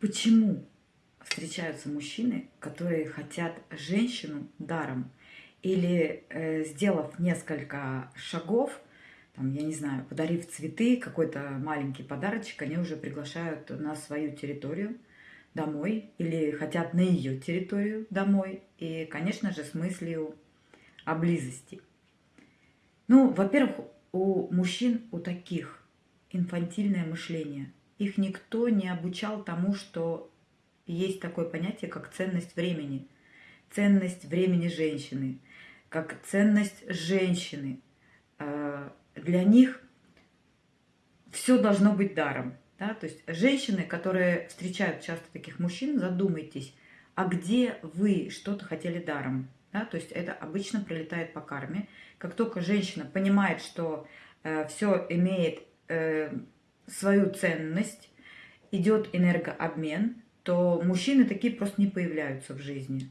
Почему встречаются мужчины, которые хотят женщину даром? Или э, сделав несколько шагов, там, я не знаю, подарив цветы, какой-то маленький подарочек, они уже приглашают на свою территорию домой или хотят на ее территорию домой. И, конечно же, с мыслью о близости. Ну, во-первых, у мужчин, у таких инфантильное мышление – их никто не обучал тому, что есть такое понятие, как ценность времени. Ценность времени женщины, как ценность женщины. А, для них все должно быть даром. Да? То есть женщины, которые встречают часто таких мужчин, задумайтесь, а где вы что-то хотели даром? Да? То есть это обычно прилетает по карме. Как только женщина понимает, что э, все имеет э, свою ценность, идет энергообмен, то мужчины такие просто не появляются в жизни.